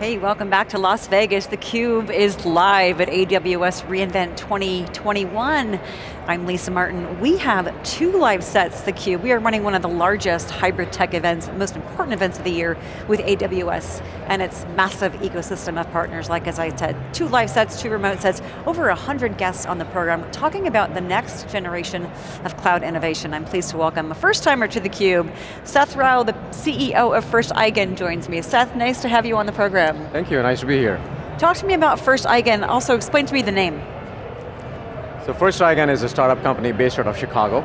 Hey, welcome back to Las Vegas. theCUBE is live at AWS reInvent 2021. I'm Lisa Martin. We have two live sets, theCUBE. We are running one of the largest hybrid tech events, most important events of the year with AWS and its massive ecosystem of partners, like as I said, two live sets, two remote sets, over 100 guests on the program, talking about the next generation of cloud innovation. I'm pleased to welcome a first timer to theCUBE, Seth Rao, the CEO of First Eigen joins me. Seth, nice to have you on the program. Thank you, nice to be here. Talk to me about First Eigen, also explain to me the name. So First Eigen is a startup company based out of Chicago.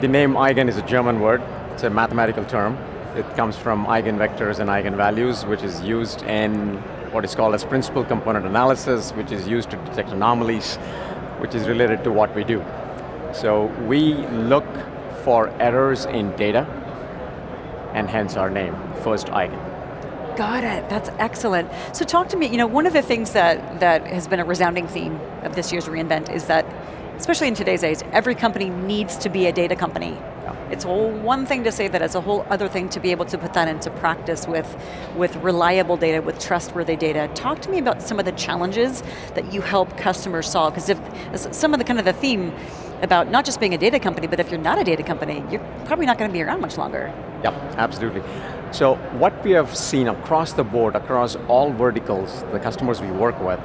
The name Eigen is a German word, it's a mathematical term. It comes from eigenvectors and eigenvalues, which is used in what is called as principal component analysis, which is used to detect anomalies, which is related to what we do. So we look for errors in data, and hence our name, First Eigen. Got it, that's excellent. So talk to me, you know, one of the things that, that has been a resounding theme of this year's reInvent is that, especially in today's age, every company needs to be a data company. It's one thing to say that, it's a whole other thing to be able to put that into practice with, with reliable data, with trustworthy data. Talk to me about some of the challenges that you help customers solve, because if some of the kind of the theme about not just being a data company, but if you're not a data company, you're probably not going to be around much longer. Yep, absolutely. So what we have seen across the board, across all verticals, the customers we work with,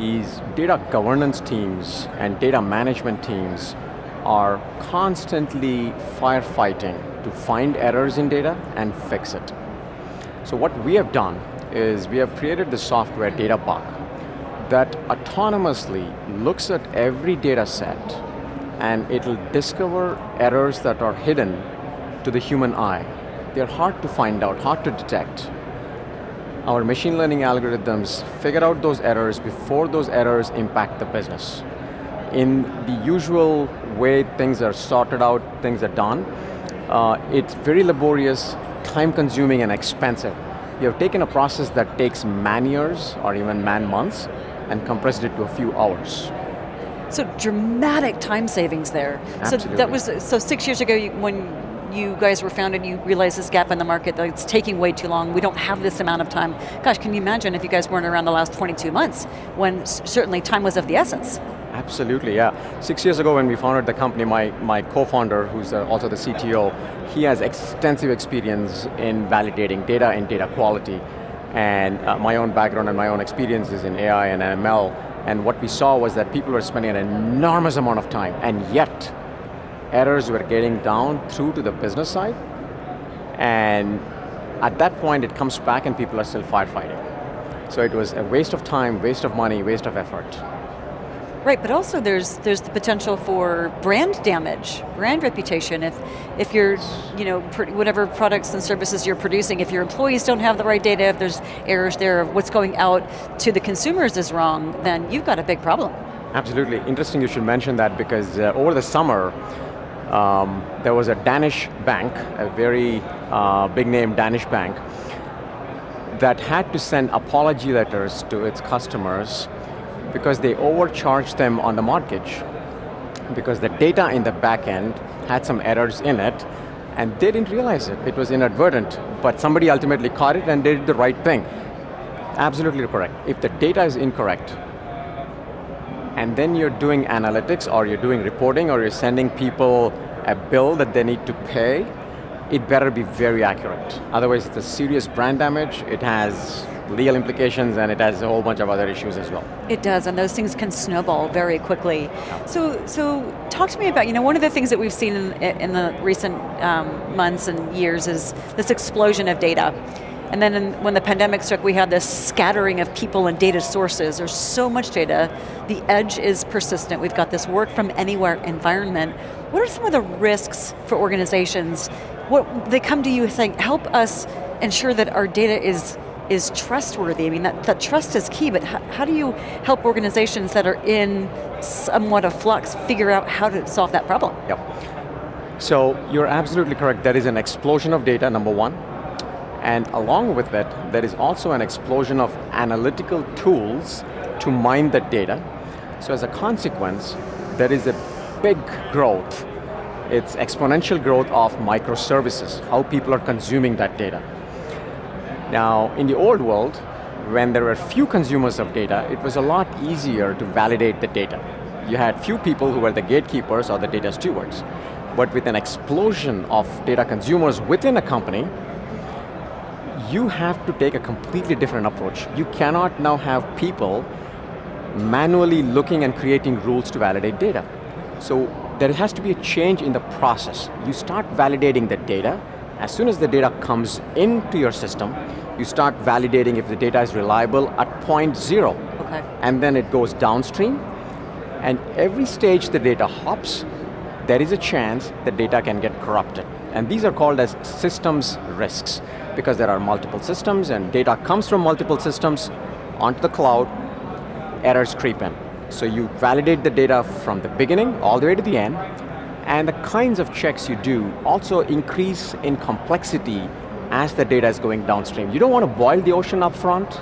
is data governance teams and data management teams are constantly firefighting to find errors in data and fix it. So what we have done is we have created the software DataBuck that autonomously looks at every data set and it'll discover errors that are hidden to the human eye they're hard to find out, hard to detect. Our machine learning algorithms figure out those errors before those errors impact the business. In the usual way things are sorted out, things are done, uh, it's very laborious, time consuming and expensive. You have taken a process that takes man years or even man months and compressed it to a few hours. So dramatic time savings there. Absolutely. So that was, so six years ago when you guys were founded, you realized this gap in the market, that it's taking way too long, we don't have this amount of time. Gosh, can you imagine if you guys weren't around the last 22 months, when certainly time was of the essence? Absolutely, yeah. Six years ago when we founded the company, my, my co-founder, who's also the CTO, he has extensive experience in validating data and data quality. And uh, my own background and my own experiences in AI and ML, and what we saw was that people were spending an enormous amount of time, and yet, errors were getting down through to the business side, and at that point it comes back and people are still firefighting. So it was a waste of time, waste of money, waste of effort. Right, but also there's there's the potential for brand damage, brand reputation. If if you're, you know, whatever products and services you're producing, if your employees don't have the right data, if there's errors there, of what's going out to the consumers is wrong, then you've got a big problem. Absolutely, interesting you should mention that because uh, over the summer, um, there was a Danish bank, a very uh, big name Danish bank, that had to send apology letters to its customers because they overcharged them on the mortgage because the data in the back end had some errors in it and they didn't realize it. It was inadvertent, but somebody ultimately caught it and did the right thing. Absolutely correct. If the data is incorrect, and then you're doing analytics or you're doing reporting or you're sending people a bill that they need to pay, it better be very accurate. Otherwise it's a serious brand damage, it has legal implications and it has a whole bunch of other issues as well. It does, and those things can snowball very quickly. So, so talk to me about, you know, one of the things that we've seen in, in the recent um, months and years is this explosion of data. And then in, when the pandemic struck, we had this scattering of people and data sources. There's so much data. The edge is persistent. We've got this work from anywhere environment. What are some of the risks for organizations? What They come to you saying, help us ensure that our data is is trustworthy. I mean, that, that trust is key, but how, do you help organizations that are in somewhat of flux figure out how to solve that problem? Yep. So you're absolutely correct. There is an explosion of data, number one. And along with that, there is also an explosion of analytical tools to mine that data. So as a consequence, there is a big growth. It's exponential growth of microservices, how people are consuming that data. Now, in the old world, when there were few consumers of data, it was a lot easier to validate the data. You had few people who were the gatekeepers or the data stewards. But with an explosion of data consumers within a company, you have to take a completely different approach. You cannot now have people manually looking and creating rules to validate data. So there has to be a change in the process. You start validating the data, as soon as the data comes into your system, you start validating if the data is reliable at point zero. Okay. And then it goes downstream, and every stage the data hops, there is a chance the data can get corrupted. And these are called as systems risks, because there are multiple systems and data comes from multiple systems onto the cloud, errors creep in. So you validate the data from the beginning all the way to the end, and the kinds of checks you do also increase in complexity as the data is going downstream. You don't want to boil the ocean up front,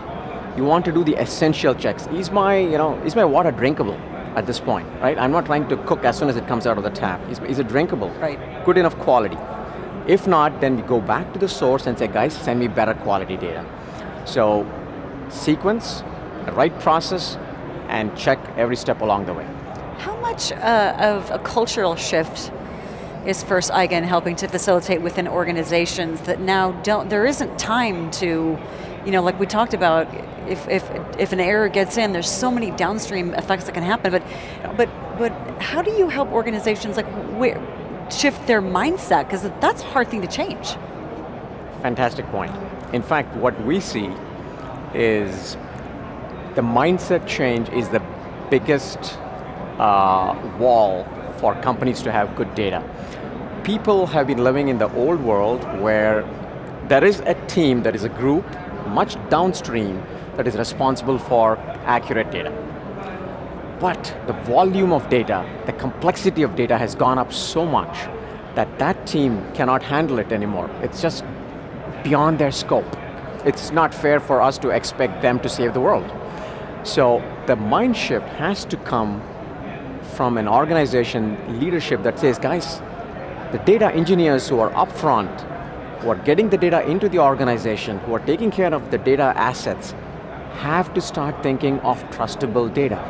you want to do the essential checks. Is my, you know, is my water drinkable at this point, right? I'm not trying to cook as soon as it comes out of the tap. Is, is it drinkable? Right. Good enough quality. If not, then we go back to the source and say, guys, send me better quality data. So, sequence, the right process, and check every step along the way. How much uh, of a cultural shift is First Eigen helping to facilitate within organizations that now don't, there isn't time to, you know, like we talked about, if, if, if an error gets in, there's so many downstream effects that can happen, but, but, but how do you help organizations like where, shift their mindset? Because that's a hard thing to change. Fantastic point. In fact, what we see is the mindset change is the biggest uh, wall for companies to have good data. People have been living in the old world where there is a team, there is a group, much downstream, that is responsible for accurate data. But the volume of data, the complexity of data has gone up so much that that team cannot handle it anymore. It's just beyond their scope. It's not fair for us to expect them to save the world. So the mind shift has to come from an organization leadership that says, guys, the data engineers who are upfront, who are getting the data into the organization, who are taking care of the data assets, have to start thinking of trustable data.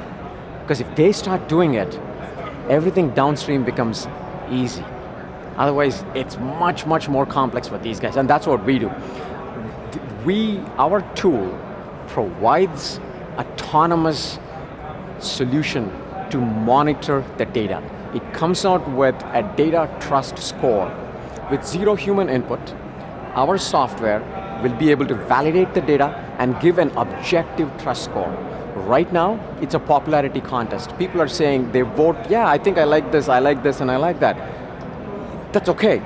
Because if they start doing it, everything downstream becomes easy. Otherwise, it's much, much more complex for these guys, and that's what we do. We, our tool provides autonomous solution to monitor the data. It comes out with a data trust score. With zero human input, our software will be able to validate the data and give an objective trust score. Right now, it's a popularity contest. People are saying, they vote, yeah, I think I like this, I like this, and I like that. That's okay.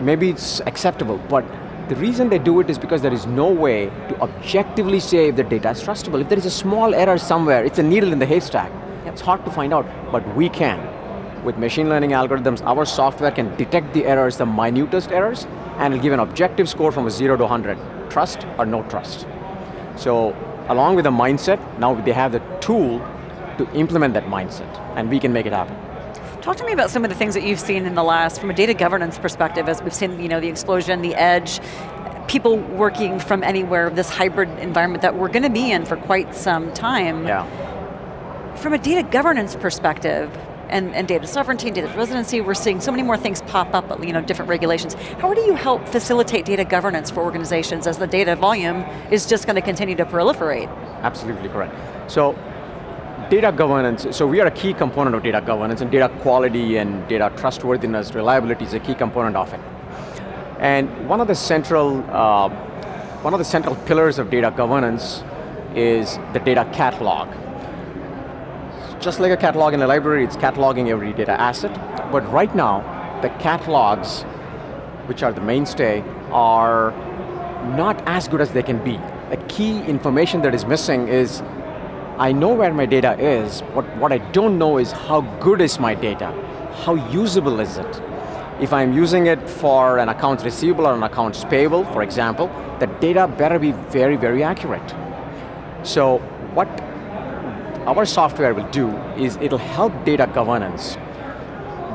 Maybe it's acceptable, but the reason they do it is because there is no way to objectively say if the data is trustable. If there is a small error somewhere, it's a needle in the haystack. Yep. It's hard to find out, but we can. With machine learning algorithms, our software can detect the errors, the minutest errors, and it'll give an objective score from a zero to 100. Trust or no trust. So, along with the mindset, now they have the tool to implement that mindset, and we can make it happen. Talk to me about some of the things that you've seen in the last, from a data governance perspective, as we've seen you know, the explosion, the edge, people working from anywhere, this hybrid environment that we're going to be in for quite some time. Yeah. From a data governance perspective, and, and data sovereignty and data residency, we're seeing so many more things pop up, you know, different regulations. How do you help facilitate data governance for organizations as the data volume is just going to continue to proliferate? Absolutely correct. So, data governance, so we are a key component of data governance and data quality and data trustworthiness, reliability is a key component of it. And one of the central, uh, one of the central pillars of data governance is the data catalog just like a catalog in a library, it's cataloging every data asset. But right now, the catalogs, which are the mainstay, are not as good as they can be. The key information that is missing is, I know where my data is, but what I don't know is how good is my data? How usable is it? If I'm using it for an accounts receivable or an accounts payable, for example, the data better be very, very accurate. So what our software will do is it'll help data governance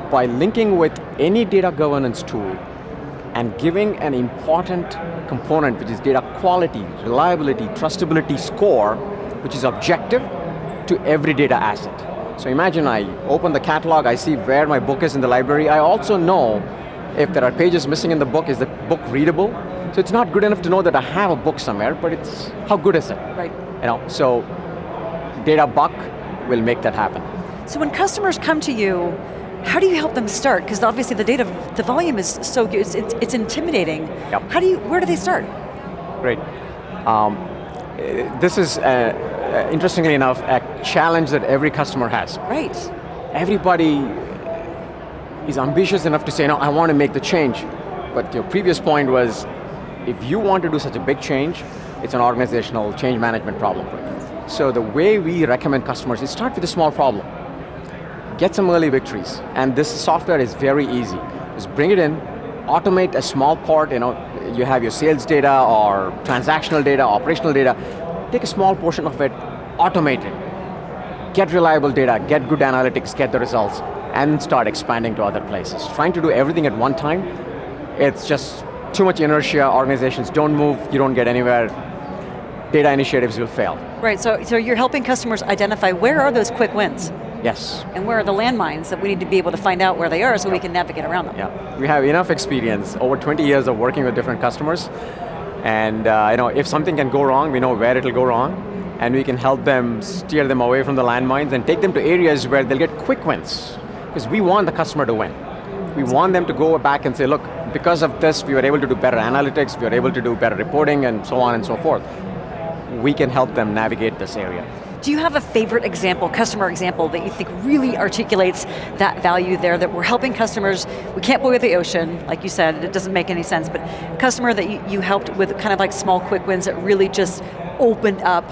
by linking with any data governance tool and giving an important component, which is data quality, reliability, trustability score, which is objective to every data asset. So imagine I open the catalog, I see where my book is in the library, I also know if there are pages missing in the book, is the book readable? So it's not good enough to know that I have a book somewhere, but it's, how good is it? Right. You know, so Data Buck will make that happen. So when customers come to you, how do you help them start? Because obviously the data, the volume is so good, it's, it's, it's intimidating. Yep. How do you, where do they start? Great. Um, this is, uh, uh, interestingly enough, a challenge that every customer has. Right. Everybody is ambitious enough to say, no, I want to make the change. But your previous point was, if you want to do such a big change, it's an organizational change management problem. So the way we recommend customers is start with a small problem. Get some early victories. And this software is very easy. Just bring it in, automate a small part, you know, you have your sales data or transactional data, operational data, take a small portion of it, automate it. Get reliable data, get good analytics, get the results, and start expanding to other places. Trying to do everything at one time, it's just too much inertia, organizations don't move, you don't get anywhere, data initiatives will fail. Right, so, so you're helping customers identify where are those quick wins? Yes. And where are the landmines that we need to be able to find out where they are so we can navigate around them? Yeah, we have enough experience, over 20 years of working with different customers, and uh, you know, if something can go wrong, we know where it'll go wrong, and we can help them steer them away from the landmines and take them to areas where they'll get quick wins. Because we want the customer to win. We want them to go back and say, look, because of this, we were able to do better analytics, we were able to do better reporting, and so on and so forth. We can help them navigate this area. Do you have a favorite example, customer example, that you think really articulates that value there, that we're helping customers, we can't boil the ocean, like you said, it doesn't make any sense, but customer that you, you helped with kind of like small quick wins that really just opened up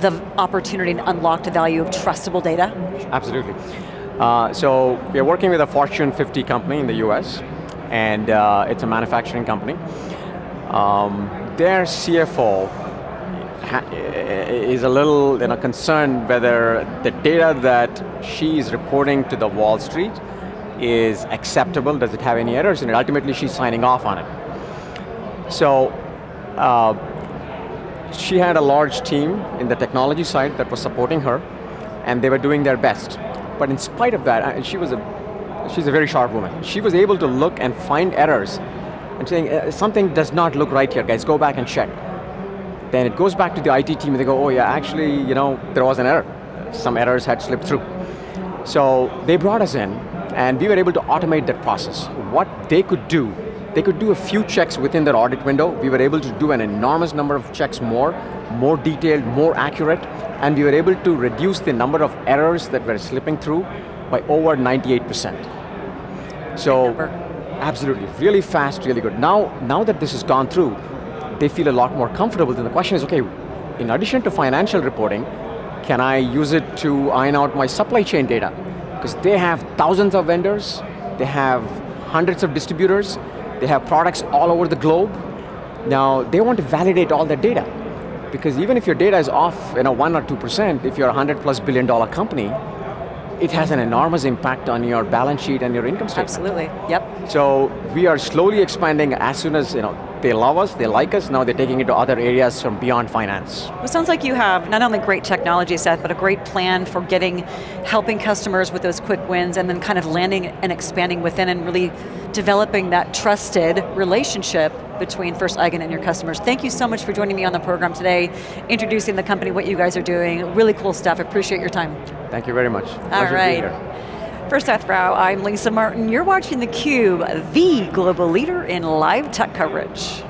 the opportunity and unlock the value of trustable data? Absolutely. Uh, so we're working with a Fortune 50 company in the US, and uh, it's a manufacturing company. Um, their CFO is a little you know, concerned whether the data that she is reporting to the Wall Street is acceptable, does it have any errors in it? Ultimately, she's signing off on it. So, uh, she had a large team in the technology side that was supporting her, and they were doing their best. But in spite of that, she was a, she's a very sharp woman, she was able to look and find errors and saying, uh, something does not look right here, guys, go back and check. Then it goes back to the IT team and they go, oh yeah, actually, you know, there was an error. Some errors had slipped through. So they brought us in and we were able to automate that process. What they could do, they could do a few checks within their audit window. We were able to do an enormous number of checks more, more detailed, more accurate, and we were able to reduce the number of errors that were slipping through by over 98%. So, absolutely, really fast, really good. Now, now that this has gone through, they feel a lot more comfortable. Then the question is, okay, in addition to financial reporting, can I use it to iron out my supply chain data? Because they have thousands of vendors, they have hundreds of distributors, they have products all over the globe. Now, they want to validate all that data. Because even if your data is off you know, 1 or 2%, if you're a 100 plus billion dollar company, it has an enormous impact on your balance sheet and your income statement. Absolutely, yep. So we are slowly expanding as soon as you know they love us, they like us, now they're taking it to other areas from beyond finance. Well, it sounds like you have not only great technology set, but a great plan for getting, helping customers with those quick wins and then kind of landing and expanding within and really developing that trusted relationship between First Eigen and your customers. Thank you so much for joining me on the program today, introducing the company, what you guys are doing, really cool stuff, appreciate your time. Thank you very much. All right. For Seth I'm Lisa Martin. You're watching theCUBE, the global leader in live tech coverage.